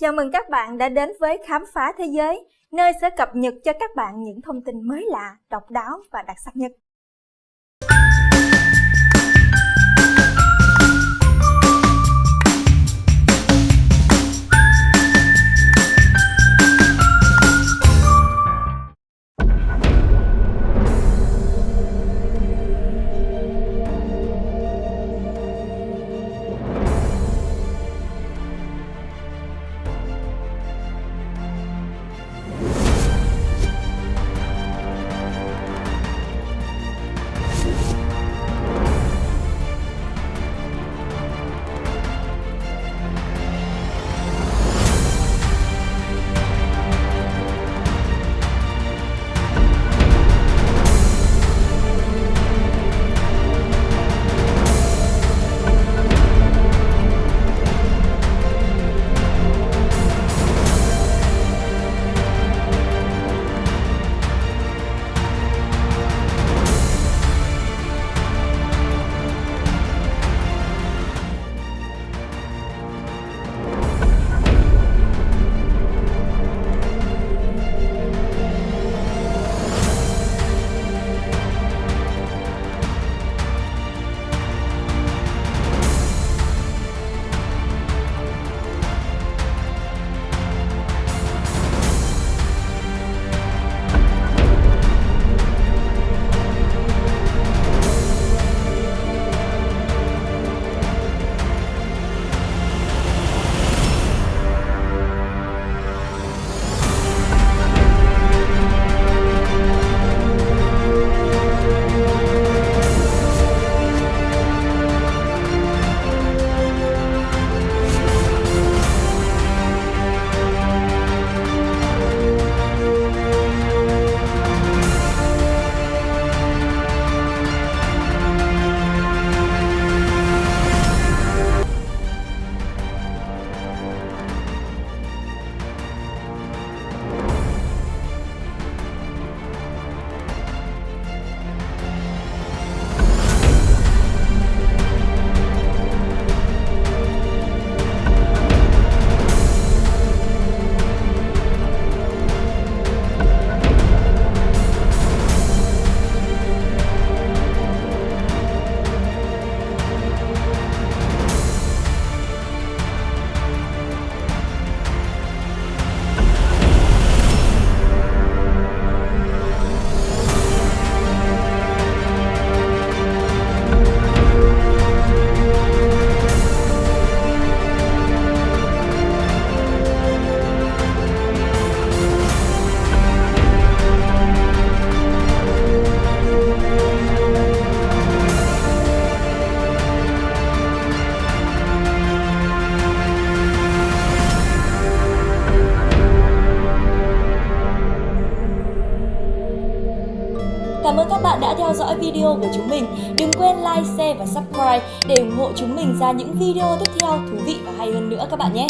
Chào mừng các bạn đã đến với Khám phá Thế giới, nơi sẽ cập nhật cho các bạn những thông tin mới lạ, độc đáo và đặc sắc nhất. Cảm ơn các bạn đã theo dõi video của chúng mình. Đừng quên like, share và subscribe để ủng hộ chúng mình ra những video tiếp theo thú vị và hay hơn nữa các bạn nhé.